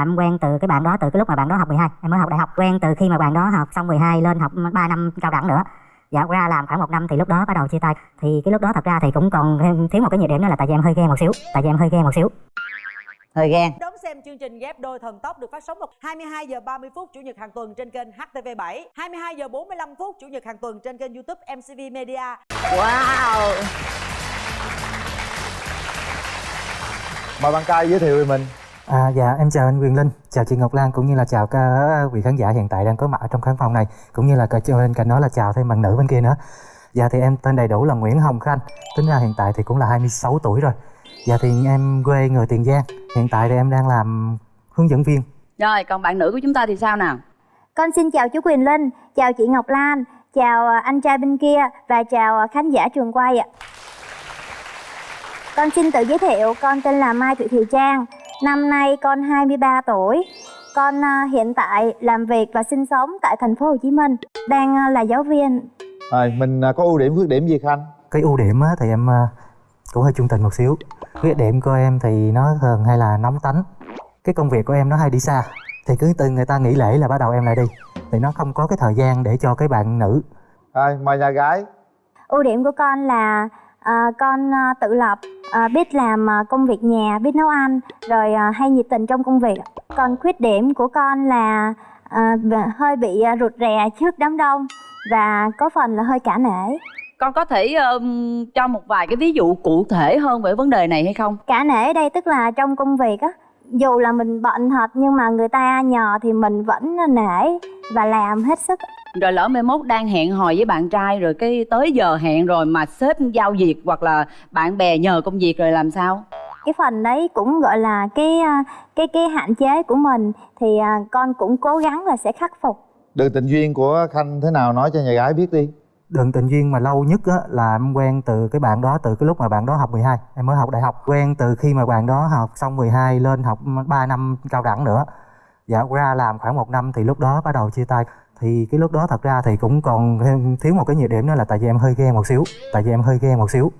Em quen từ cái bạn đó từ cái lúc mà bạn đó học 12 Em mới học đại học. Quen từ khi mà bạn đó học xong 12 lên học 3 năm cao đẳng nữa. Dạ ra làm khoảng một năm thì lúc đó bắt đầu chia tay. Thì cái lúc đó thật ra thì cũng còn thiếu một cái nhược điểm đó là tại vì em hơi ghen một xíu Tại vì em hơi ghen một xíu. Hơi ghen. Đón xem chương trình ghép đôi thần tốc được phát sóng vào 22 giờ 30 phút chủ nhật hàng tuần trên kênh HTV7, 22 giờ 45 phút chủ nhật hàng tuần trên kênh YouTube MCV Media. wow. Mời bạn trai giới thiệu về mình À, dạ em chào anh Quyền Linh, chào chị Ngọc Lan cũng như là chào các vị khán giả hiện tại đang có mặt ở trong khán phòng này cũng như là cả bên cạnh đó là chào thêm bạn nữ bên kia nữa. Dạ thì em tên đầy đủ là Nguyễn Hồng Khanh, tính ra hiện tại thì cũng là 26 tuổi rồi. Dạ thì em quê người Tiền Giang, hiện tại thì em đang làm hướng dẫn viên. rồi còn bạn nữ của chúng ta thì sao nào Con xin chào chú Quyền Linh, chào chị Ngọc Lan, chào à, anh trai bên kia và chào à, khán giả trường quay ạ. Con xin tự giới thiệu, con tên là Mai Thị Thùy Trang, năm nay con 23 tuổi. Con à, hiện tại làm việc và sinh sống tại thành phố Hồ Chí Minh, đang à, là giáo viên. rồi mình à, có ưu điểm khuyết điểm gì khanh Cái ưu điểm á, thì em à, cũng hơi trung tình một xíu. Khuyết điểm của em thì nó thường hay là nóng tánh. Cái công việc của em nó hay đi xa. Thì cứ từ người ta nghỉ lễ là bắt đầu em lại đi. Thì nó không có cái thời gian để cho cái bạn nữ rồi mời nhà gái Ưu điểm của con là à, con à, tự lập, à, biết làm à, công việc nhà, biết nấu ăn, rồi à, hay nhiệt tình trong công việc. Còn khuyết điểm của con là à, hơi bị à, rụt rè trước đám đông và có phần là hơi cả nể. con có thể ừm, cho một vài cái ví dụ cụ thể hơn về vấn đề này hay không Cả nể ở đây tức là trong công việc á, dù là mình bận thật nhưng mà người ta nhờ thì mình vẫn nể và làm hết sức. Rồi lỡ mai mốt đang hẹn hò với bạn trai rồi cái tới giờ hẹn rồi mà sếp giao việc hoặc là bạn bè nhờ công việc rồi làm sao? Cái phần đấy cũng gọi là cái à, cái cái hạn chế của mình thì à, con cũng cố gắng là sẽ khắc phục. Đường tình duyên của khanh thế nào nói cho nhà gái biết đi. Đường tình duyên mà lâu nhất á, là em quen từ cái bạn đó từ cái lúc mà bạn đó học 12 Em mới học đại học. Quen từ khi mà bạn đó học xong 12 lên học 3 năm cao đẳng nữa. Dạ ra làm khoảng một năm thì lúc đó bắt đầu chia tay Thì cái lúc đó thật ra thì cũng còn thêm- thiếu một cái nhược điểm đó là tại vì em hơi ghen một xíu Tại vì em hơi ghen một xíu.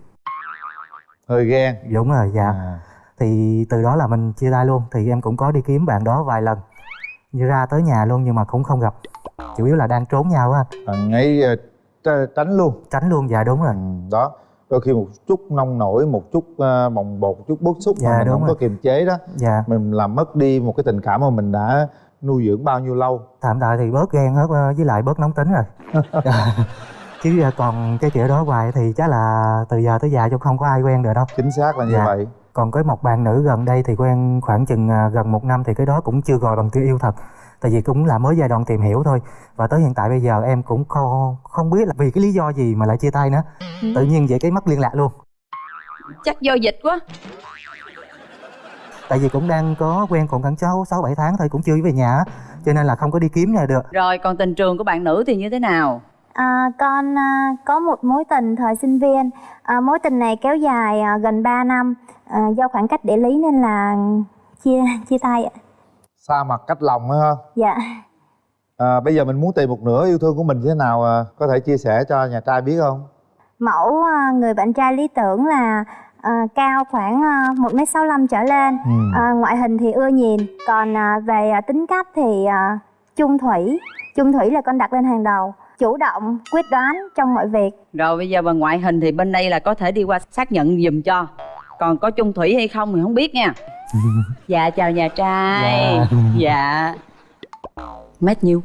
Hơi ghen? Đúng rồi dạ. À. Thì từ đó là mình chia tay luôn Thì em cũng có đi kiếm bạn đó vài lần Như ra tới nhà luôn nhưng mà cũng không gặp. Chủ yếu là đang trốn nhau á anh. Bạn ấy ờ, tr- tránh luôn. Tránh luôn dạ đúng rồi. Ừ, đó. Đôi khi một chút nông nổi một chút uh, bồng bột một chút bức xúc Dạ, mà mình đúng không rồi. có kiềm chế đó Dạ. mình làm mất đi một cái tình cảm mà mình đã nuôi dưỡng bao nhiêu lâu? Tạm thời thì bớt ghen hết ờ, với lại bớt nóng tính rồi. Chứ ờ, còn cái kiểu đó hoài thì chắc là từ giờ tới già chung không có ai quen được đâu. Chính xác là như Dạ. vậy. Còn cái một bạn nữ gần đây thì quen khoảng chừng ờ, gần một năm thì cái đó cũng chưa gọi bằng tiếng yêu thật. Tại vì cũng là mới giai đoạn tìm hiểu thôi. Và tới hiện tại bây giờ em cũng không không biết là vì cái lý do gì mà lại chia tay nữa. Tự nhiên vậy cái mất liên lạc luôn. Chắc do dịch quá tại vì cũng đang có quen còn khoảng sáu sáu bảy tháng thôi cũng chưa về nhà á, cho nên là không có đi kiếm nhà được. Rồi còn tình trường của bạn nữ thì như thế nào? À, con à, có một mối tình thời sinh viên. À, mối tình này kéo dài à, gần 3 năm. À, do khoảng cách địa lý nên là chia chia tay ạ. Xa mặt cách lòng á ha? Dạ. À, bây giờ mình muốn tìm một nửa yêu thương của mình như thế nào à, có thể chia sẻ cho nhà trai biết không? Mẫu à, người bạn trai lý tưởng là à, cao khoảng à, một m sáu trở lên. Ừ. à, ngoại hình thì ưa nhìn. Còn à, về à, tính cách thì à, chung thủy. Chung thủy là con đặt lên hàng đầu. Chủ động quyết đoán trong mọi việc. Rồi bây giờ bằng ngoại hình thì bên đây là có thể đi qua xác nhận giùm cho. Còn có chung thủy hay không thì không biết nha. Dạ chào nhà trai. Dạ. Mét nhiêu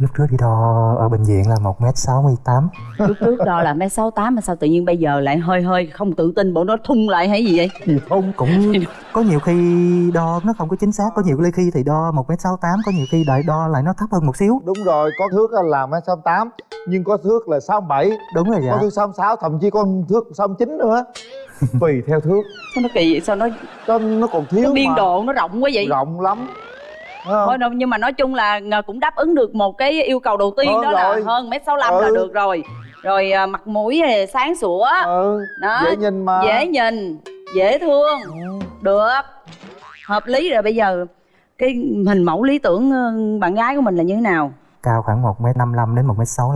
lúc trước đi đo ở bệnh viện là một m sáu mươi tám. Lúc trước đo là mét sáu tám mà sao tự nhiên bây giờ lại hơi hơi không tự tin bộ nó thung lại hay gì vậy? Gì không cũng có nhiều khi đo nó không có chính xác có nhiều khi thì đo một m sáu tám có nhiều khi đợi đo lại nó thấp hơn một xíu. Đúng rồi có thước là mét sáu tám nhưng có thước là sáu bảy. Đúng rồi dạ. Có thước sáu sáu thậm chí có thước sáu chín nữa. Tùy theo thước. Sao nó kỳ vậy? Sao nó, cho nó còn thiếu nó biên mà. độ nó rộng quá vậy? Rộng lắm? Thôi đâu nhưng mà nói chung là cũng đáp ứng được một cái yêu cầu đầu tiên Hơn đó là rồi. hơn mét sáu là Ừ. được rồi. Rồi à, mặt mũi thì sáng sủa. Ừ. Đó. Dễ nhìn mà. Dễ nhìn dễ thương. Ừ. được. Hợp lý rồi bây giờ cái hình mẫu lý tưởng ờ, bạn gái của mình là như thế nào? Cao khoảng một m năm đến một m sáu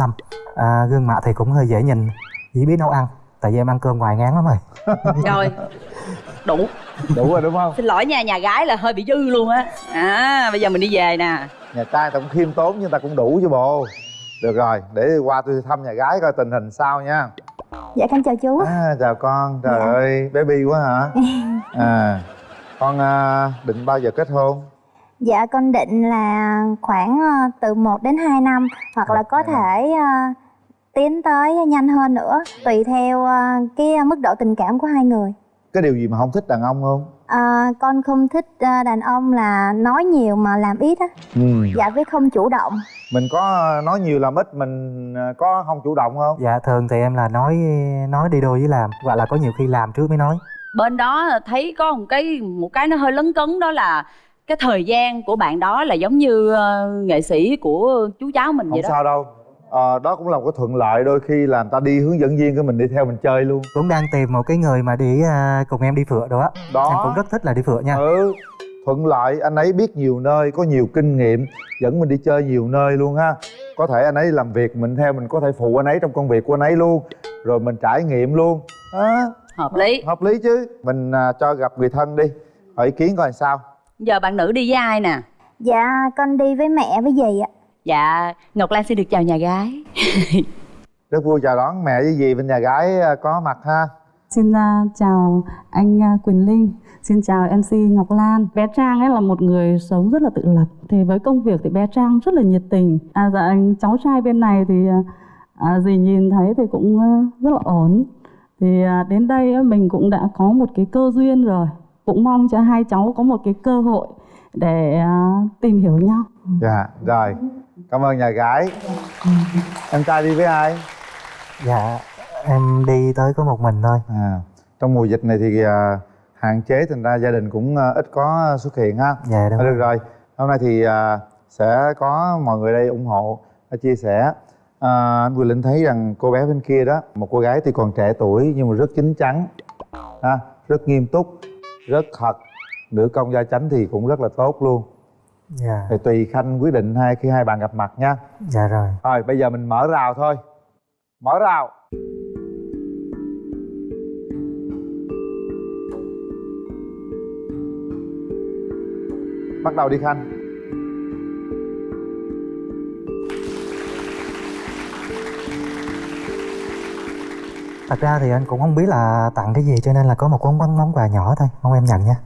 à, gương mặt thì cũng hơi dễ nhìn chỉ biết nấu ăn tại vì em ăn cơm ngoài ngán lắm rồi. Rồi đủ. Đủ rồi đúng không? Xin lỗi nha nhà gái là hơi bị dư luôn á. À bây giờ mình đi về nè. Nhà trai ta cũng khiêm tốn nhưng ta cũng đủ chứ bộ. Được rồi để qua tôi thăm nhà gái coi tình hình sao nha. Dạ con chào chú. À, chào con. Trời Dạ. ơi bé bi quá hả? À con à, định bao giờ kết hôn? Dạ con định là khoảng ờ, từ 1 đến 2 năm hoặc là có thể ờ, tiến tới nhanh hơn nữa tùy theo ờ, cái mức độ tình cảm của hai người cái điều gì mà không thích đàn ông không? À, con không thích ờ, đàn ông là nói nhiều mà làm ít á. Ừ. dạ với không chủ động. Mình có nói nhiều làm ít mình có không chủ động không? Dạ thường thì em là nói nói đi đôi với làm. Hoặc là có nhiều khi làm trước mới nói. Bên đó thấy có một cái một cái nó hơi lấn cấn đó là cái thời gian của bạn đó là giống như ờ, nghệ sĩ của chú cháu mình không vậy đó. sao đâu Ờ, đó cũng là một cái thuận lợi đôi khi là người ta đi hướng dẫn viên cái mình đi theo mình chơi luôn. Cũng đang tìm một cái người mà đi à, cùng em đi phượt đó. Đó. em cũng rất thích là đi phượt nha. Ừ thuận lợi. Anh ấy biết nhiều nơi có nhiều kinh nghiệm dẫn mình đi chơi nhiều nơi luôn ha. Có thể anh ấy làm việc mình theo mình có thể phụ anh ấy trong công việc của anh ấy luôn rồi mình trải nghiệm luôn. Á hợp lý. hợp lý chứ. Mình à, cho gặp người thân đi hỏi ý kiến coi làm sao. Giờ bạn nữ đi với ai nè? Dạ con đi với mẹ với dì ạ dạ ngọc lan xin được chào nhà gái rất vui chào đón mẹ với dì bên nhà gái à, có mặt ha Xin uh, chào anh uh, Quỳnh Linh, xin chào MC Ngọc Lan. Bé Trang ấy là một người sống rất là tự lập. Thì với công việc thì bé Trang rất là nhiệt tình. À, dạ, anh cháu trai bên này thì uh, à, dì nhìn thấy thì cũng uh, rất là ổn. Thì uh, đến đây uh, mình cũng đã có một cái cơ duyên rồi. Cũng mong cho hai cháu có một cái cơ hội để uh, tìm hiểu nhau. dạ rồi cảm ơn nhà gái. Em trai đi với ai? Dạ em đi tới có một mình thôi. À trong mùa dịch này thì à, hạn chế thành ra gia đình cũng à, ít có xuất hiện ha. Dạ đúng À, được rồi. hôm nay thì à, sẽ có mọi người đây ủng hộ à, chia sẻ. À, anh Quỳnh Linh thấy rằng cô bé bên kia đó một cô gái tuy còn trẻ tuổi nhưng mà rất chín chắn ha rất nghiêm túc rất thật. Nữ công gia chánh thì cũng rất là tốt luôn dạ. Thì tùy khanh quyết định hai khi hai bạn gặp mặt nha. Dạ rồi. Rồi bây giờ mình mở rào thôi. Mở rào. Bắt đầu đi khanh. Thật ra thì anh cũng không biết là tặng cái gì cho nên là có một món món, món quà nhỏ thôi. Mong em nhận nha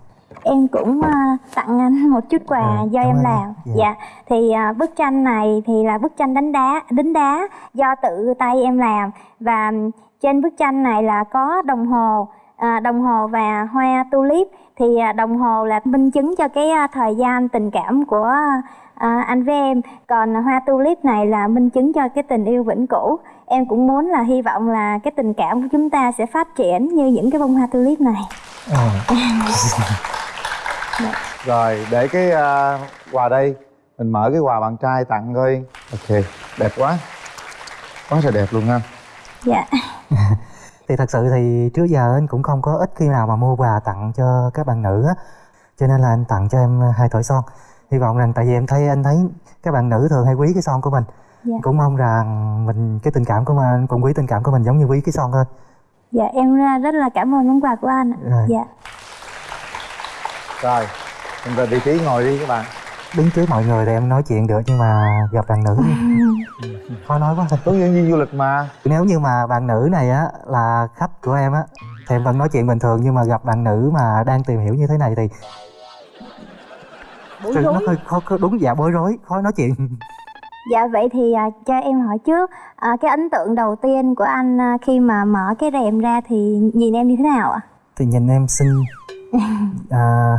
em cũng ờ, tặng anh một chút quà À, do em làm. Dạ. dạ thì ờ, bức tranh này thì là bức tranh đánh đá đính đá do tự tay em làm và trên bức tranh này là có đồng hồ à, đồng hồ và hoa tulip thì à, đồng hồ là minh chứng cho cái à, thời gian tình cảm của à, anh với em còn hoa tulip này là minh chứng cho cái tình yêu vĩnh cửu em cũng muốn là hy vọng là cái tình cảm của chúng ta sẽ phát triển như những cái bông hoa tulip này ừ. rồi để cái à, quà đây. Mình mở cái quà bạn trai tặng coi. Ok đẹp quá. Quá là đẹp luôn ha. Dạ. Thì thật sự thì trước giờ anh cũng không có ít khi nào mà mua quà tặng cho các bạn nữ á. Cho nên là anh tặng cho em hai thỏi son. Hy vọng rằng tại vì em thấy anh thấy các bạn nữ thường hay quý cái son của mình. Dạ. cũng mong rằng mình cái tình cảm của mình cũng quý tình cảm của mình giống như quý cái son thôi. Dạ em rất là cảm ơn món quà của anh ạ. Rồi. dạ rồi mình về vị trí ngồi đi các bạn. Đứng trước mọi người thì em nói chuyện được nhưng mà gặp bạn nữ khó nói quá. Hướng dẫn viên du lịch mà. Nếu như mà bạn nữ này á là khách của em á thì em vẫn nói chuyện bình thường nhưng mà gặp bạn nữ mà đang tìm hiểu như thế này thì bối thì nó rối hơi khó khó- đúng dạ bối rối khó nói chuyện. Dạ vậy thì à, cho em hỏi trước. À, cái ấn tượng đầu tiên của anh à, khi mà mở cái rèm ra thì nhìn em như thế nào ạ? Thì nhìn em xinh à,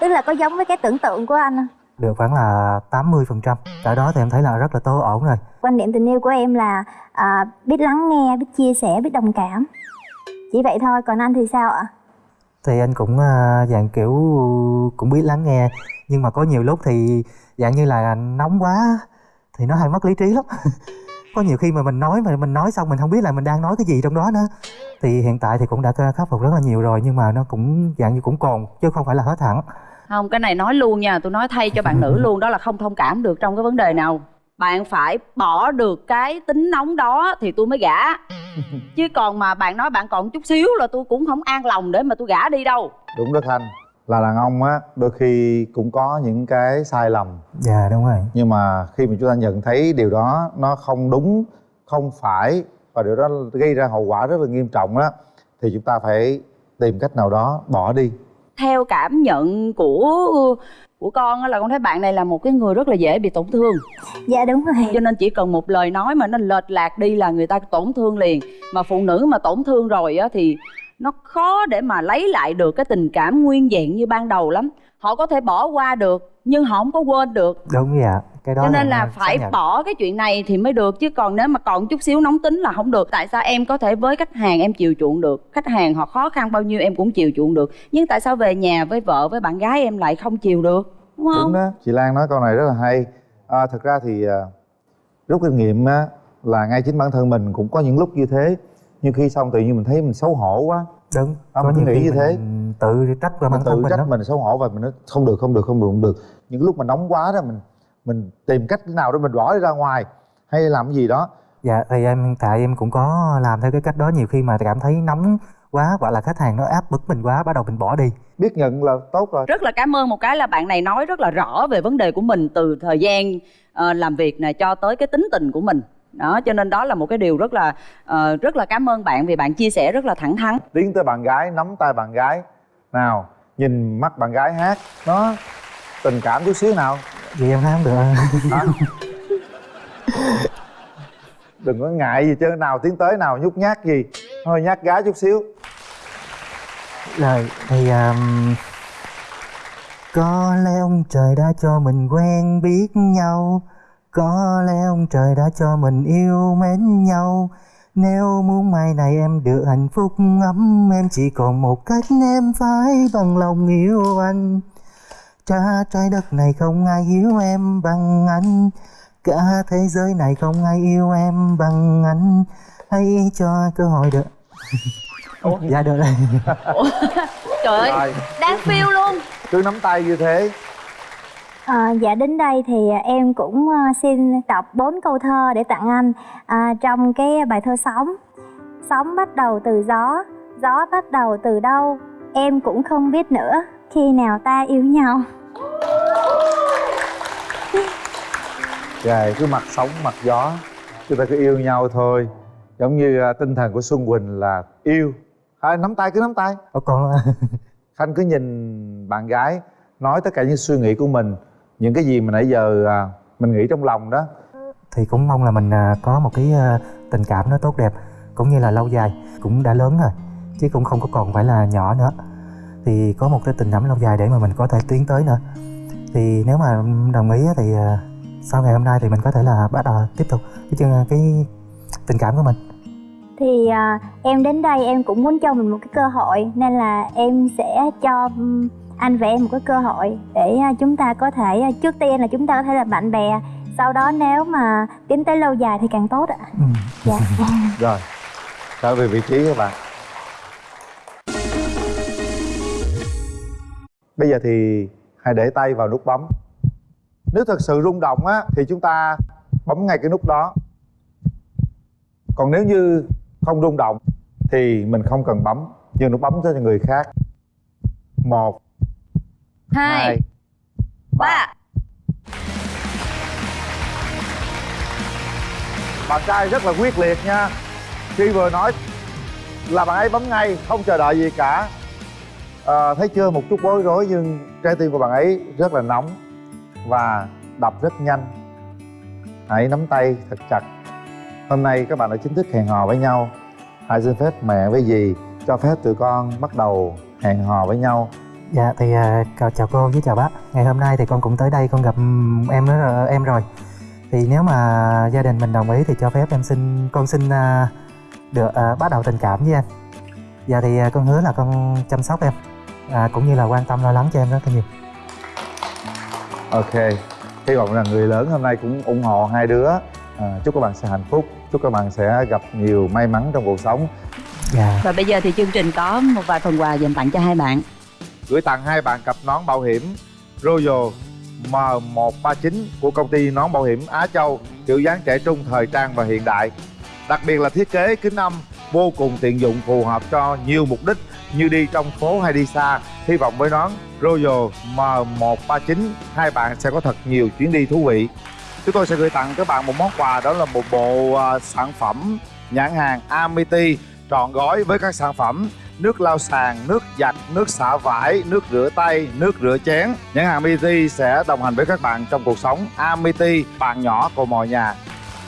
tức là có giống với cái tưởng tượng của anh không? Được khoảng là 80 phần trăm. Tại đó thì em thấy là rất là tốt ổn rồi. Quan điểm tình yêu của em là à, biết lắng nghe biết chia sẻ biết đồng cảm. Chỉ vậy thôi còn anh thì sao ạ? Thì anh cũng à, dạng kiểu cũng biết lắng nghe. Nhưng mà có nhiều lúc thì dạng như là nóng quá thì nó hay mất lý trí lắm có nhiều khi mà mình nói mà mình nói xong mình không biết là mình đang nói cái gì trong đó nữa. Thì hiện tại thì cũng đã khắc phục rất là nhiều rồi nhưng mà nó cũng dạng như cũng còn chứ không phải là hết hẳn. Không cái này nói luôn nha tôi nói thay cho bạn nữ luôn đó là không thông cảm được trong cái vấn đề nào. Bạn phải bỏ được cái tính nóng đó thì tôi mới gả. Chứ còn mà bạn nói bạn còn chút xíu là tôi cũng không an lòng để mà tôi gả đi đâu. Đúng đó khanh là đàn ông á đôi khi cũng có những cái sai lầm. Dạ đúng rồi. Nhưng mà khi mà chúng ta nhận thấy điều đó nó không đúng không phải và điều đó gây ra hậu quả rất là nghiêm trọng đó thì chúng ta phải tìm cách nào đó bỏ đi. Theo cảm nhận của của con á là con thấy bạn này là một cái người rất là dễ bị tổn thương. Dạ đúng rồi. Cho nên chỉ cần một lời nói mà nó lệch lạc đi là người ta tổn thương liền. Mà phụ nữ mà tổn thương rồi á thì nó khó để mà lấy lại được cái tình cảm nguyên vẹn như ban đầu lắm. Họ có thể bỏ qua được nhưng họ không có quên được. Đúng dạ cái đó cho nên là em phải nhận. bỏ cái chuyện này thì mới được chứ còn nếu mà còn chút xíu nóng tính là không được. Tại sao em có thể với khách hàng em chiều chuộng được? Khách hàng họ khó khăn bao nhiêu em cũng chiều chuộng được. Nhưng tại sao về nhà với vợ với bạn gái em lại không chiều được? Đúng không? đúng đó. Chị lan nói câu này rất là hay. À, thực ra thì à, rút kinh nghiệm á là ngay chính bản thân mình cũng có những lúc như thế nhưng khi xong tự nhiên mình thấy mình xấu hổ quá. Đúng Ông có cứ nhiều nghĩ như thế. mình tự trách bản mình thân tự mình trách đó mình xấu hổ và mình nói không được không được không được không được. Những lúc mà nóng quá đó mình mình tìm cách nào để mình bỏ đi ra ngoài hay làm cái gì đó. Dạ thì em tại em cũng có làm theo cái cách đó. Nhiều khi mà cảm thấy nóng quá hoặc là khách hàng nó áp bức mình quá bắt đầu mình bỏ đi. Biết nhận là tốt rồi. Rất là cảm ơn một cái là bạn này nói rất là rõ về vấn đề của mình từ thời gian ờ, làm việc này cho tới cái tính tình của mình đó cho nên đó là một cái điều rất là ờ, rất là cảm ơn bạn vì bạn chia sẻ rất là thẳng thắn. Tiến tới bạn gái nắm tay bạn gái. Nào nhìn mắt bạn gái hát nó tình cảm chút xíu nào. Vì em hát không được hả? Đừng có ngại gì chứ nào tiến tới nào nhút nhát gì. Hơi nhát gái chút xíu. Rồi thì um, có lẽ ông trời đã cho mình quen biết nhau có lẽ ông trời đã cho mình yêu mến nhau. Nếu muốn mai này em được hạnh phúc ấm em chỉ còn một cách em phải bằng lòng yêu anh. Cả trái đất này không ai hiểu em bằng anh. Cả thế giới này không ai yêu em bằng anh. Hãy cho cơ hội được. Dạ được rồi. Trời ơi đang phiêu luôn. Cứ nắm tay như thế À, dạ đến đây thì em cũng à, xin đọc bốn câu thơ để tặng anh à, trong cái bài thơ sóng. Sóng bắt đầu từ gió gió bắt đầu từ đâu em cũng không biết nữa khi nào ta yêu nhau. Rồi cứ mặt sóng mặt gió Chúng ta cứ yêu nhau thôi. Giống như à, tinh thần của Xuân Quỳnh là yêu. À, Nắm tay cứ nắm tay. Ủa còn Khanh cứ nhìn bạn gái Nói tất cả những suy nghĩ của mình Những cái gì mà nãy giờ à, mình nghĩ trong lòng đó. Thì cũng mong là mình à, có một cái à, tình cảm nó tốt đẹp cũng như là lâu dài cũng đã lớn rồi chứ cũng không có còn phải là nhỏ nữa. Thì có một cái tình cảm lâu dài để mà mình có thể tiến tới nữa. Thì nếu mà đồng ý thì sau ngày hôm nay thì mình có thể là bắt đầu tiếp tục cái chương cái tình cảm của mình. Thì à, em đến đây em cũng muốn cho mình một cái cơ hội nên là em sẽ cho anh và em một cái cơ hội để à, chúng ta có thể à, trước tiên là chúng ta có thể là bạn bè sau đó nếu mà tiến tới lâu dài thì càng tốt ạ. Ừ. dạ. Rồi Trở về vị trí các bạn. Bây giờ thì hãy để tay vào nút bấm. Nếu thật sự rung động á Thì chúng ta bấm ngay cái nút đó. Còn nếu như không rung động Thì mình không cần bấm Nhưng nút bấm cho người khác. Một hai, ba. Bạn trai rất là quyết liệt nha. Khi vừa nói là bạn ấy bấm ngay Không chờ đợi gì cả. À, Thấy chưa một chút bối rối Nhưng trái tim của bạn ấy rất là nóng Và đập rất nhanh. Hãy nắm tay thật chặt. Hôm nay các bạn đã chính thức hẹn hò với nhau. Hãy xin phép mẹ với dì Cho phép tụi con bắt đầu hẹn hò với nhau dạ thì à, chào, chào cô với chào bác. Ngày hôm nay thì con cũng tới đây con gặp ừm, em em rồi. Thì nếu mà gia đình mình đồng ý thì cho phép em xin con xin à, được à, bắt đầu tình cảm với em. Dạ thì à, con hứa là con chăm sóc em. À, cũng như là quan tâm lo lắng cho em rất là nhiều. Ok. Hy vọng là người lớn hôm nay cũng ủng hộ hai đứa. À, Chúc các bạn sẽ hạnh phúc. Chúc các bạn sẽ gặp nhiều may mắn trong cuộc sống. Dạ. Và bây giờ thì chương trình có một vài phần quà dành tặng cho hai bạn gửi tặng hai bạn cặp nón bảo hiểm Royal M139 của công ty nón bảo hiểm Á Châu kiểu dáng trẻ trung, thời trang và hiện đại. Đặc biệt là thiết kế kính âm vô cùng tiện dụng phù hợp cho nhiều mục đích như đi trong phố hay đi xa. Hy vọng với nón Royal M139 hai bạn sẽ có thật nhiều chuyến đi thú vị. Chúng tôi sẽ gửi tặng các bạn một món quà đó là một bộ à, sản phẩm nhãn hàng Amity trọn gói với các sản phẩm nước lau sàn, nước giặt, nước xả vải, nước rửa tay, nước rửa chén. Nhãn hàng Amity sẽ đồng hành với các bạn trong cuộc sống. Amity, bạn nhỏ của mọi nhà.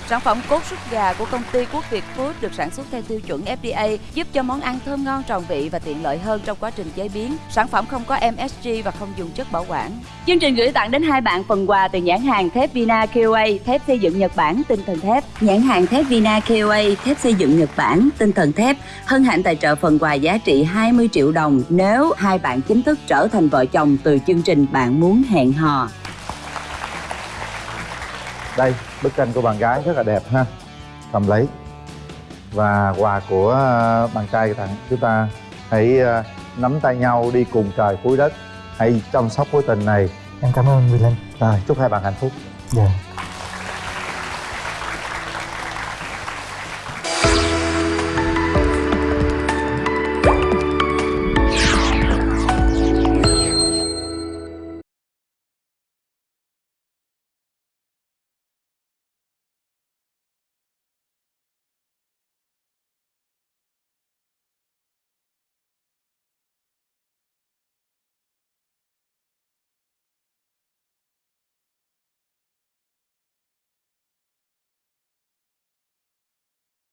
Sản phẩm cốt súp gà của công ty Quốc Việt Food được sản xuất theo tiêu chuẩn FDA, giúp cho món ăn thơm ngon tròn vị và tiện lợi hơn trong quá trình chế biến. Sản phẩm không có MSG và không dùng chất bảo quản. Chương trình gửi tặng đến hai bạn phần quà từ nhãn hàng thép Vina KOA, thép xây dựng Nhật Bản, tinh thần thép. Nhãn hàng thép Vina KOA, thép xây dựng Nhật Bản, tinh thần thép. Hân hạnh tài trợ phần quà giá trị 20 triệu đồng nếu hai bạn chính thức trở thành vợ chồng từ chương trình Bạn muốn hẹn hò. Đây, bức tranh của bạn gái rất là đẹp ha. Cầm lấy. Và quà của ờ, bạn trai tặng chúng ta hãy ờ, nắm tay nhau đi cùng trời cuối đất. Hãy chăm sóc mối tình này. em cảm ơn Quyền Linh Rồi, chúc hai bạn hạnh phúc. dạ